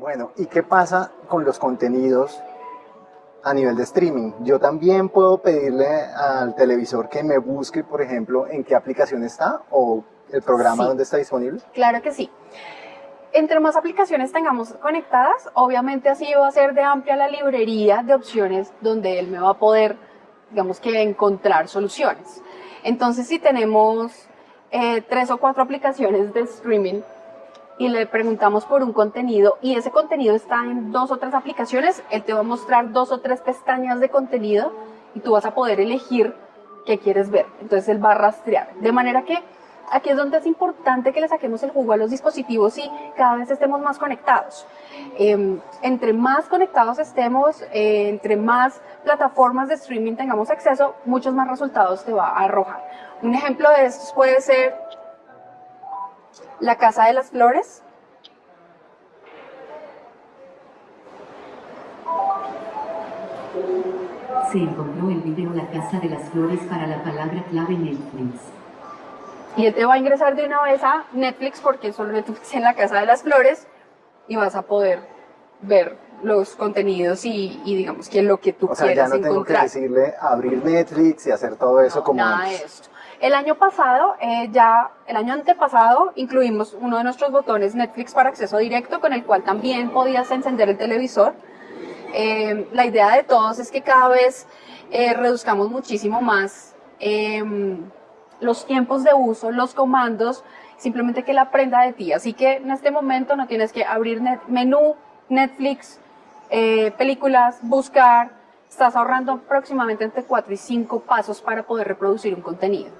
Bueno, ¿y qué pasa con los contenidos a nivel de streaming? Yo también puedo pedirle al televisor que me busque, por ejemplo, en qué aplicación está o el programa Sí. donde está disponible. Claro que sí. Entre más aplicaciones tengamos conectadas, obviamente así va a ser de amplia la librería de opciones donde él me va a poder, digamos que, encontrar soluciones. Entonces, si tenemos eh, tres o cuatro aplicaciones de streaming y le preguntamos por un contenido y ese contenido está en dos o tres aplicaciones, él te va a mostrar dos o tres pestañas de contenido y tú vas a poder elegir qué quieres ver. Entonces él va a rastrear. De manera que aquí es donde es importante que le saquemos el jugo a los dispositivos y cada vez estemos más conectados. Eh, entre más conectados estemos, eh, entre más plataformas de streaming tengamos acceso, muchos más resultados te va a arrojar. Un ejemplo de estos puede ser La Casa de las Flores. Se encontró el video La Casa de las Flores para la palabra clave Netflix. Y él te va a ingresar de una vez a Netflix porque solo Netflix en la Casa de las Flores y vas a poder ver los contenidos y, y digamos que lo que tú O sea, ya quieras no tengo que encontrar. decirle abrir Netflix y hacer todo eso como Nada de antes. esto. El año pasado, eh, ya, el año antepasado, incluimos uno de nuestros botones Netflix para acceso directo, con el cual también podías encender el televisor. Eh, la idea de todos es que cada vez eh, reduzcamos muchísimo más em, los tiempos de uso, los comandos, simplemente que él aprenda de ti. Así que en este momento no tienes que abrir net- menú, Netflix, eh, películas, buscar. Estás ahorrando aproximadamente entre 4 y 5 pasos para poder reproducir un contenido.